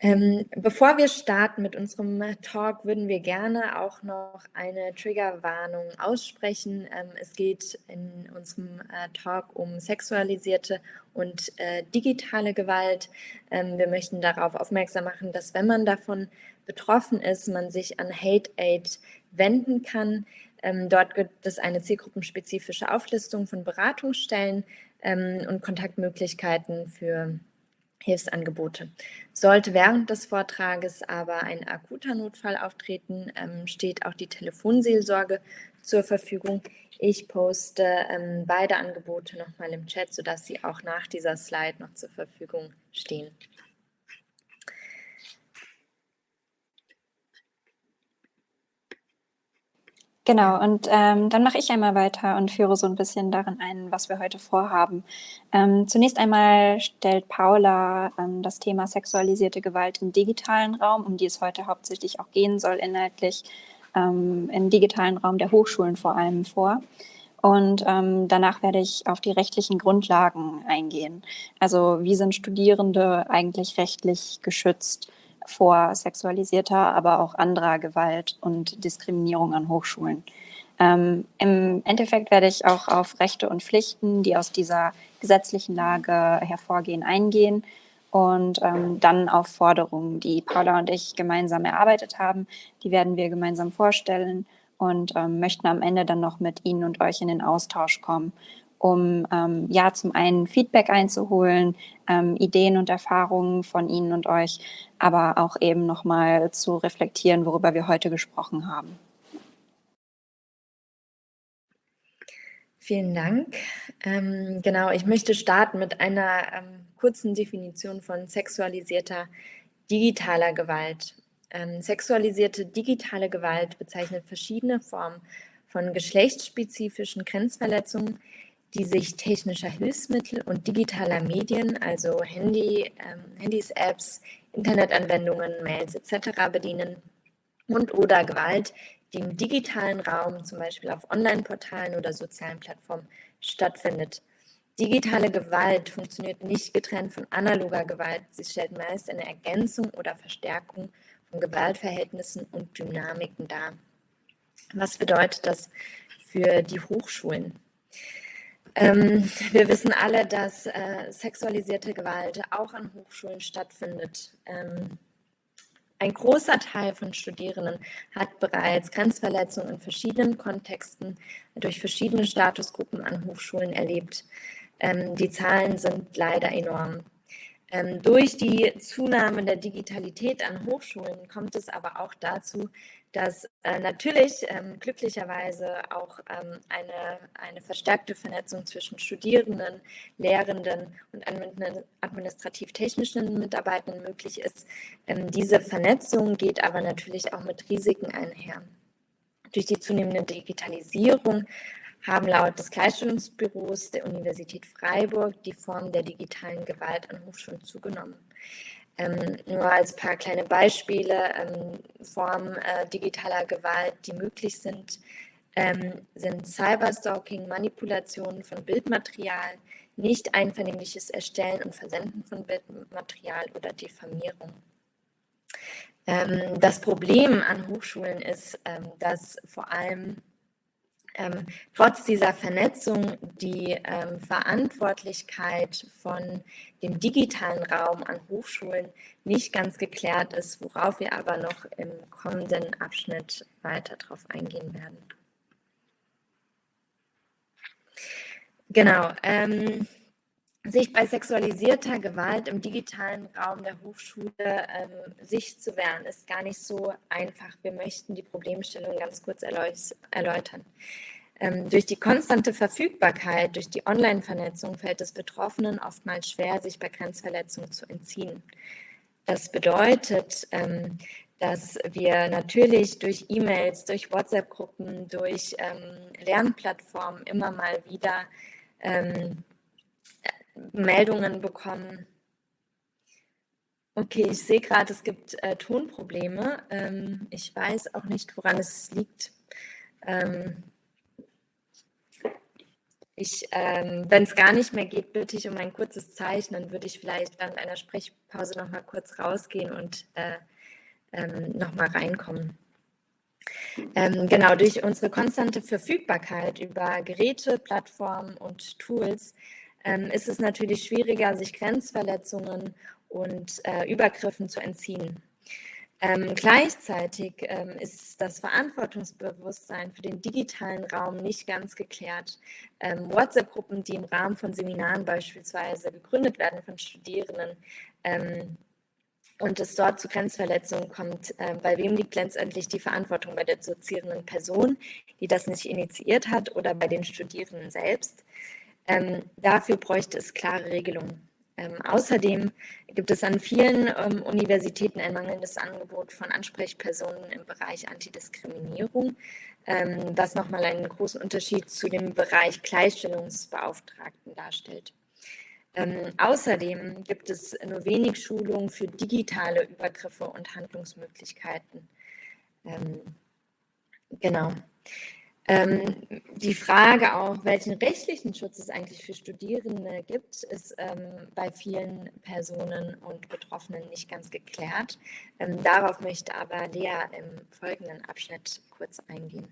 Ähm, bevor wir starten mit unserem Talk, würden wir gerne auch noch eine Triggerwarnung aussprechen. Ähm, es geht in unserem äh, Talk um sexualisierte und äh, digitale Gewalt. Ähm, wir möchten darauf aufmerksam machen, dass wenn man davon betroffen ist, man sich an Hate Aid wenden kann. Ähm, dort gibt es eine zielgruppenspezifische Auflistung von Beratungsstellen ähm, und Kontaktmöglichkeiten für Hilfsangebote. Sollte während des Vortrages aber ein akuter Notfall auftreten, ähm, steht auch die Telefonseelsorge zur Verfügung. Ich poste ähm, beide Angebote nochmal im Chat, sodass sie auch nach dieser Slide noch zur Verfügung stehen. Genau, und ähm, dann mache ich einmal weiter und führe so ein bisschen darin ein, was wir heute vorhaben. Ähm, zunächst einmal stellt Paula ähm, das Thema sexualisierte Gewalt im digitalen Raum, um die es heute hauptsächlich auch gehen soll, inhaltlich ähm, im digitalen Raum der Hochschulen vor allem vor. Und ähm, danach werde ich auf die rechtlichen Grundlagen eingehen. Also wie sind Studierende eigentlich rechtlich geschützt? Vor sexualisierter, aber auch anderer Gewalt und Diskriminierung an Hochschulen. Ähm, Im Endeffekt werde ich auch auf Rechte und Pflichten, die aus dieser gesetzlichen Lage hervorgehen, eingehen und ähm, dann auf Forderungen, die Paula und ich gemeinsam erarbeitet haben. Die werden wir gemeinsam vorstellen und ähm, möchten am Ende dann noch mit Ihnen und euch in den Austausch kommen um ähm, ja zum einen Feedback einzuholen, ähm, Ideen und Erfahrungen von Ihnen und euch, aber auch eben nochmal zu reflektieren, worüber wir heute gesprochen haben. Vielen Dank. Ähm, genau, ich möchte starten mit einer ähm, kurzen Definition von sexualisierter digitaler Gewalt. Ähm, sexualisierte digitale Gewalt bezeichnet verschiedene Formen von geschlechtsspezifischen Grenzverletzungen, die sich technischer Hilfsmittel und digitaler Medien, also Handy, ähm, Handys, Apps, Internetanwendungen, Mails etc. bedienen und oder Gewalt, die im digitalen Raum, zum Beispiel auf Online-Portalen oder sozialen Plattformen, stattfindet. Digitale Gewalt funktioniert nicht getrennt von analoger Gewalt. Sie stellt meist eine Ergänzung oder Verstärkung von Gewaltverhältnissen und Dynamiken dar. Was bedeutet das für die Hochschulen? Ähm, wir wissen alle, dass äh, sexualisierte Gewalt auch an Hochschulen stattfindet. Ähm, ein großer Teil von Studierenden hat bereits Grenzverletzungen in verschiedenen Kontexten durch verschiedene Statusgruppen an Hochschulen erlebt. Ähm, die Zahlen sind leider enorm. Ähm, durch die Zunahme der Digitalität an Hochschulen kommt es aber auch dazu, dass äh, natürlich ähm, glücklicherweise auch ähm, eine, eine verstärkte Vernetzung zwischen Studierenden, Lehrenden und administrativ-technischen Mitarbeitern möglich ist. Ähm, diese Vernetzung geht aber natürlich auch mit Risiken einher. Durch die zunehmende Digitalisierung haben laut des Gleichstellungsbüros der Universität Freiburg die Form der digitalen Gewalt an Hochschulen zugenommen. Ähm, nur als paar kleine Beispiele, ähm, Formen äh, digitaler Gewalt, die möglich sind, ähm, sind Cyberstalking, Manipulationen von Bildmaterial, nicht einvernehmliches Erstellen und Versenden von Bildmaterial oder Diffamierung. Ähm, das Problem an Hochschulen ist, ähm, dass vor allem ähm, trotz dieser Vernetzung die ähm, Verantwortlichkeit von dem digitalen Raum an Hochschulen nicht ganz geklärt ist, worauf wir aber noch im kommenden Abschnitt weiter darauf eingehen werden. Genau. Ähm, sich bei sexualisierter Gewalt im digitalen Raum der Hochschule ähm, sich zu wehren, ist gar nicht so einfach. Wir möchten die Problemstellung ganz kurz erläutern. Ähm, durch die konstante Verfügbarkeit, durch die Online-Vernetzung fällt es Betroffenen oftmals schwer, sich bei Grenzverletzungen zu entziehen. Das bedeutet, ähm, dass wir natürlich durch E-Mails, durch WhatsApp-Gruppen, durch ähm, Lernplattformen immer mal wieder Meldungen bekommen. Okay, ich sehe gerade, es gibt äh, Tonprobleme. Ich weiß auch nicht, woran es liegt. Ich, ähm, wenn es gar nicht mehr geht, bitte ich um ein kurzes Zeichen, dann würde ich vielleicht während einer Sprechpause noch mal kurz rausgehen und äh, ähm, noch mal reinkommen. Ähm, genau, durch unsere konstante Verfügbarkeit über Geräte, Plattformen und Tools ähm, ist es natürlich schwieriger, sich Grenzverletzungen und äh, Übergriffen zu entziehen. Ähm, gleichzeitig ähm, ist das Verantwortungsbewusstsein für den digitalen Raum nicht ganz geklärt. Ähm, WhatsApp-Gruppen, die im Rahmen von Seminaren beispielsweise gegründet werden von Studierenden ähm, und es dort zu Grenzverletzungen kommt, äh, bei wem liegt letztendlich die Verantwortung? Bei der dozierenden Person, die das nicht initiiert hat oder bei den Studierenden selbst? Ähm, dafür bräuchte es klare Regelungen. Ähm, außerdem gibt es an vielen ähm, Universitäten ein mangelndes Angebot von Ansprechpersonen im Bereich Antidiskriminierung, ähm, was nochmal einen großen Unterschied zu dem Bereich Gleichstellungsbeauftragten darstellt. Ähm, außerdem gibt es nur wenig Schulungen für digitale Übergriffe und Handlungsmöglichkeiten. Ähm, genau. Ähm, die Frage auch, welchen rechtlichen Schutz es eigentlich für Studierende gibt, ist ähm, bei vielen Personen und Betroffenen nicht ganz geklärt. Ähm, darauf möchte aber Lea im folgenden Abschnitt kurz eingehen.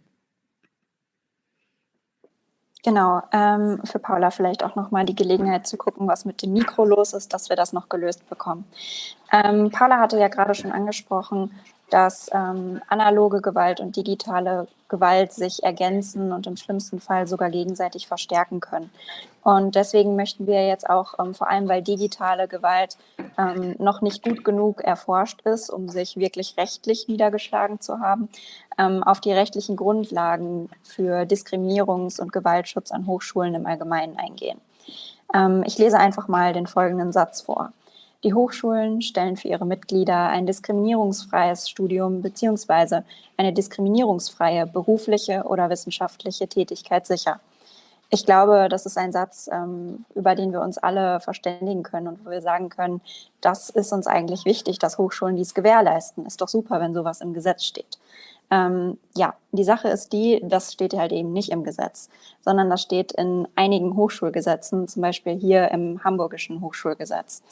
Genau, ähm, für Paula vielleicht auch nochmal die Gelegenheit zu gucken, was mit dem Mikro los ist, dass wir das noch gelöst bekommen. Ähm, Paula hatte ja gerade schon angesprochen, dass ähm, analoge Gewalt und digitale Gewalt sich ergänzen und im schlimmsten Fall sogar gegenseitig verstärken können. Und deswegen möchten wir jetzt auch, ähm, vor allem weil digitale Gewalt ähm, noch nicht gut genug erforscht ist, um sich wirklich rechtlich niedergeschlagen zu haben, ähm, auf die rechtlichen Grundlagen für Diskriminierungs- und Gewaltschutz an Hochschulen im Allgemeinen eingehen. Ähm, ich lese einfach mal den folgenden Satz vor. Die Hochschulen stellen für ihre Mitglieder ein diskriminierungsfreies Studium bzw. eine diskriminierungsfreie berufliche oder wissenschaftliche Tätigkeit sicher. Ich glaube, das ist ein Satz, ähm, über den wir uns alle verständigen können und wo wir sagen können, das ist uns eigentlich wichtig, dass Hochschulen dies gewährleisten. Ist doch super, wenn sowas im Gesetz steht. Ähm, ja, die Sache ist die, das steht halt eben nicht im Gesetz, sondern das steht in einigen Hochschulgesetzen, zum Beispiel hier im Hamburgischen Hochschulgesetz.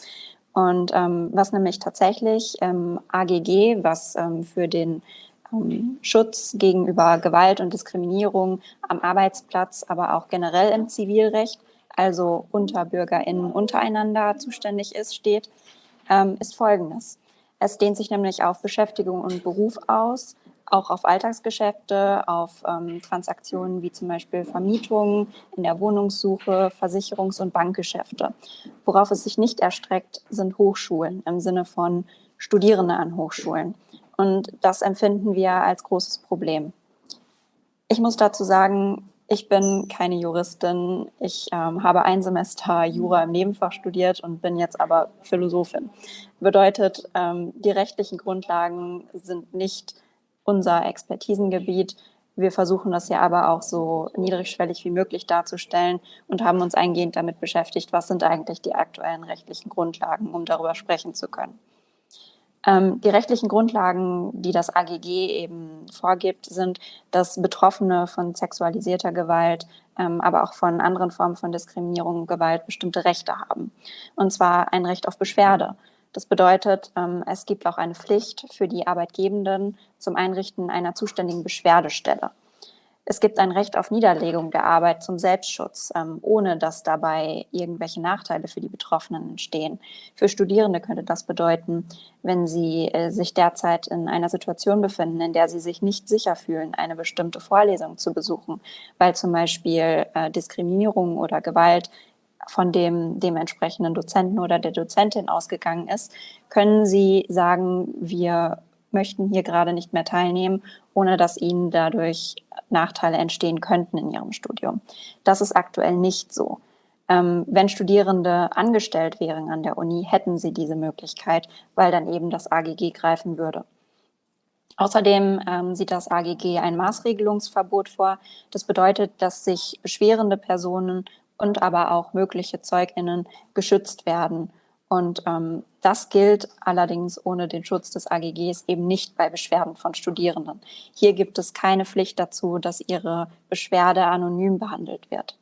Und ähm, was nämlich tatsächlich ähm, AGG, was ähm, für den ähm, Schutz gegenüber Gewalt und Diskriminierung am Arbeitsplatz, aber auch generell im Zivilrecht, also unter BürgerInnen untereinander zuständig ist, steht, ähm, ist folgendes. Es dehnt sich nämlich auf Beschäftigung und Beruf aus auch auf Alltagsgeschäfte, auf ähm, Transaktionen wie zum Beispiel Vermietungen in der Wohnungssuche, Versicherungs- und Bankgeschäfte. Worauf es sich nicht erstreckt, sind Hochschulen im Sinne von Studierende an Hochschulen. Und das empfinden wir als großes Problem. Ich muss dazu sagen, ich bin keine Juristin. Ich ähm, habe ein Semester Jura im Nebenfach studiert und bin jetzt aber Philosophin. Bedeutet, ähm, die rechtlichen Grundlagen sind nicht unser Expertisengebiet. Wir versuchen das ja aber auch so niedrigschwellig wie möglich darzustellen und haben uns eingehend damit beschäftigt, was sind eigentlich die aktuellen rechtlichen Grundlagen, um darüber sprechen zu können. Ähm, die rechtlichen Grundlagen, die das AGG eben vorgibt, sind, dass Betroffene von sexualisierter Gewalt, ähm, aber auch von anderen Formen von Diskriminierung und Gewalt bestimmte Rechte haben. Und zwar ein Recht auf Beschwerde. Das bedeutet, ähm, es gibt auch eine Pflicht für die Arbeitgebenden zum Einrichten einer zuständigen Beschwerdestelle. Es gibt ein Recht auf Niederlegung der Arbeit zum Selbstschutz, ähm, ohne dass dabei irgendwelche Nachteile für die Betroffenen entstehen. Für Studierende könnte das bedeuten, wenn sie äh, sich derzeit in einer Situation befinden, in der sie sich nicht sicher fühlen, eine bestimmte Vorlesung zu besuchen, weil zum Beispiel äh, Diskriminierung oder Gewalt von dem dementsprechenden Dozenten oder der Dozentin ausgegangen ist, können Sie sagen, wir möchten hier gerade nicht mehr teilnehmen, ohne dass Ihnen dadurch Nachteile entstehen könnten in Ihrem Studium. Das ist aktuell nicht so. Ähm, wenn Studierende angestellt wären an der Uni, hätten sie diese Möglichkeit, weil dann eben das AGG greifen würde. Außerdem ähm, sieht das AGG ein Maßregelungsverbot vor. Das bedeutet, dass sich beschwerende Personen und aber auch mögliche ZeugInnen geschützt werden. Und ähm, das gilt allerdings ohne den Schutz des AGGs eben nicht bei Beschwerden von Studierenden. Hier gibt es keine Pflicht dazu, dass ihre Beschwerde anonym behandelt wird.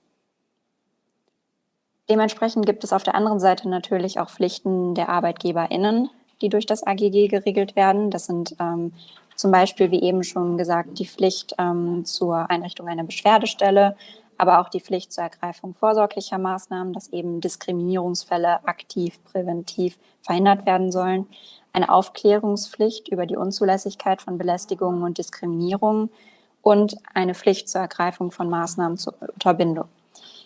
Dementsprechend gibt es auf der anderen Seite natürlich auch Pflichten der ArbeitgeberInnen, die durch das AGG geregelt werden. Das sind ähm, zum Beispiel, wie eben schon gesagt, die Pflicht ähm, zur Einrichtung einer Beschwerdestelle, aber auch die Pflicht zur Ergreifung vorsorglicher Maßnahmen, dass eben Diskriminierungsfälle aktiv, präventiv verhindert werden sollen. Eine Aufklärungspflicht über die Unzulässigkeit von Belästigungen und Diskriminierungen und eine Pflicht zur Ergreifung von Maßnahmen zur Unterbindung.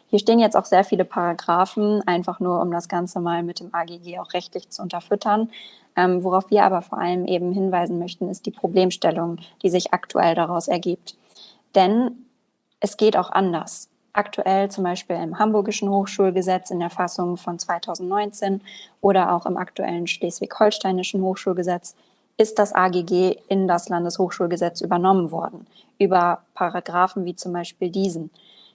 Hier stehen jetzt auch sehr viele Paragraphen, einfach nur um das Ganze mal mit dem AGG auch rechtlich zu unterfüttern. Ähm, worauf wir aber vor allem eben hinweisen möchten, ist die Problemstellung, die sich aktuell daraus ergibt. Denn es geht auch anders. Aktuell zum Beispiel im Hamburgischen Hochschulgesetz in der Fassung von 2019 oder auch im aktuellen Schleswig-Holsteinischen Hochschulgesetz ist das AGG in das Landeshochschulgesetz übernommen worden, über Paragraphen wie zum Beispiel diesen.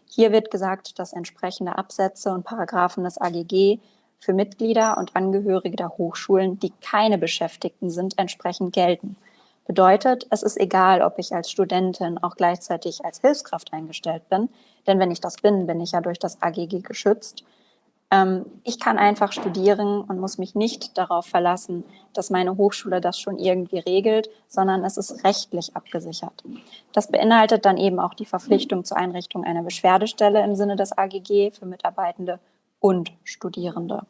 Hier wird gesagt, dass entsprechende Absätze und Paragraphen des AGG für Mitglieder und Angehörige der Hochschulen, die keine Beschäftigten sind, entsprechend gelten. Bedeutet, es ist egal, ob ich als Studentin auch gleichzeitig als Hilfskraft eingestellt bin, denn wenn ich das bin, bin ich ja durch das AGG geschützt. Ähm, ich kann einfach studieren und muss mich nicht darauf verlassen, dass meine Hochschule das schon irgendwie regelt, sondern es ist rechtlich abgesichert. Das beinhaltet dann eben auch die Verpflichtung zur Einrichtung einer Beschwerdestelle im Sinne des AGG für Mitarbeitende und Studierende.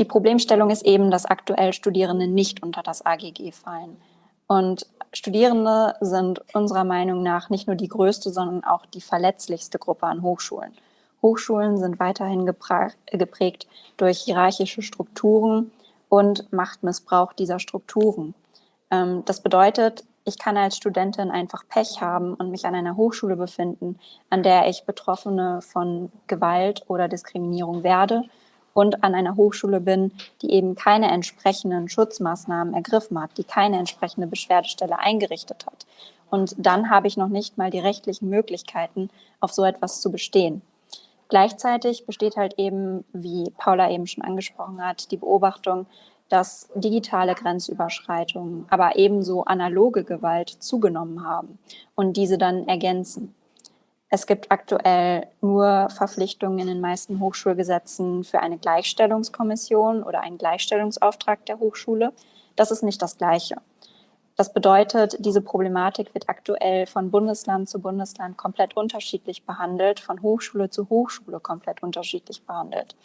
Die Problemstellung ist eben, dass aktuell Studierende nicht unter das AGG fallen. Und Studierende sind unserer Meinung nach nicht nur die größte, sondern auch die verletzlichste Gruppe an Hochschulen. Hochschulen sind weiterhin geprägt durch hierarchische Strukturen und Machtmissbrauch dieser Strukturen. Ähm, das bedeutet, ich kann als Studentin einfach Pech haben und mich an einer Hochschule befinden, an der ich Betroffene von Gewalt oder Diskriminierung werde und an einer Hochschule bin, die eben keine entsprechenden Schutzmaßnahmen ergriffen hat, die keine entsprechende Beschwerdestelle eingerichtet hat. Und dann habe ich noch nicht mal die rechtlichen Möglichkeiten, auf so etwas zu bestehen. Gleichzeitig besteht halt eben, wie Paula eben schon angesprochen hat, die Beobachtung, dass digitale Grenzüberschreitungen, aber ebenso analoge Gewalt zugenommen haben und diese dann ergänzen. Es gibt aktuell nur Verpflichtungen in den meisten Hochschulgesetzen für eine Gleichstellungskommission oder einen Gleichstellungsauftrag der Hochschule. Das ist nicht das Gleiche. Das bedeutet, diese Problematik wird aktuell von Bundesland zu Bundesland komplett unterschiedlich behandelt, von Hochschule zu Hochschule komplett unterschiedlich behandelt.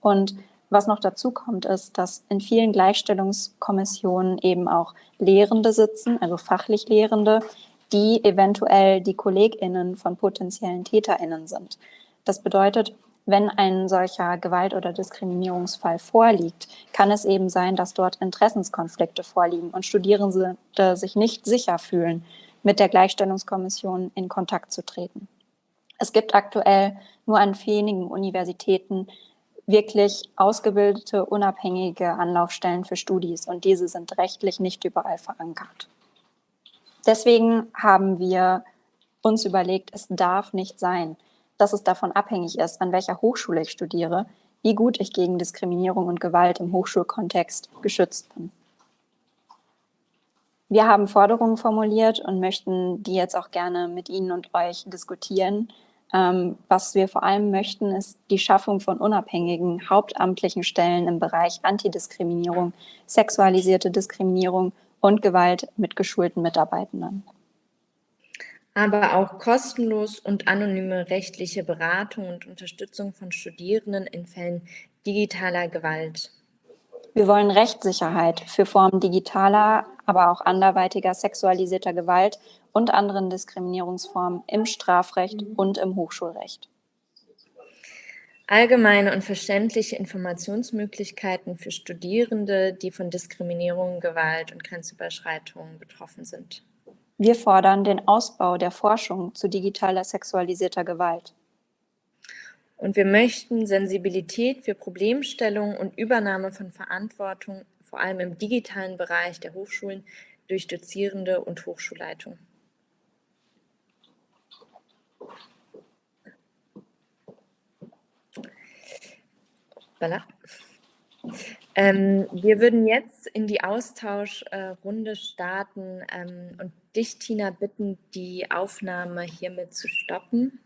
Und was noch dazu kommt, ist, dass in vielen Gleichstellungskommissionen eben auch Lehrende sitzen, also fachlich Lehrende, die eventuell die KollegInnen von potenziellen TäterInnen sind. Das bedeutet, wenn ein solcher Gewalt- oder Diskriminierungsfall vorliegt, kann es eben sein, dass dort Interessenskonflikte vorliegen und Studierende sich nicht sicher fühlen, mit der Gleichstellungskommission in Kontakt zu treten. Es gibt aktuell nur an wenigen Universitäten wirklich ausgebildete, unabhängige Anlaufstellen für Studis und diese sind rechtlich nicht überall verankert. Deswegen haben wir uns überlegt, es darf nicht sein, dass es davon abhängig ist, an welcher Hochschule ich studiere, wie gut ich gegen Diskriminierung und Gewalt im Hochschulkontext geschützt bin. Wir haben Forderungen formuliert und möchten die jetzt auch gerne mit Ihnen und euch diskutieren, ähm, was wir vor allem möchten, ist die Schaffung von unabhängigen hauptamtlichen Stellen im Bereich Antidiskriminierung, sexualisierte Diskriminierung und Gewalt mit geschulten Mitarbeitenden. Aber auch kostenlos und anonyme rechtliche Beratung und Unterstützung von Studierenden in Fällen digitaler Gewalt. Wir wollen Rechtssicherheit für Formen digitaler, aber auch anderweitiger sexualisierter Gewalt und anderen Diskriminierungsformen im Strafrecht und im Hochschulrecht. Allgemeine und verständliche Informationsmöglichkeiten für Studierende, die von Diskriminierung, Gewalt und Grenzüberschreitungen betroffen sind. Wir fordern den Ausbau der Forschung zu digitaler sexualisierter Gewalt. Und wir möchten Sensibilität für Problemstellungen und Übernahme von Verantwortung, vor allem im digitalen Bereich der Hochschulen, durch Dozierende und Hochschulleitung. Voilà. Ähm, wir würden jetzt in die Austauschrunde starten ähm, und dich, Tina, bitten, die Aufnahme hiermit zu stoppen.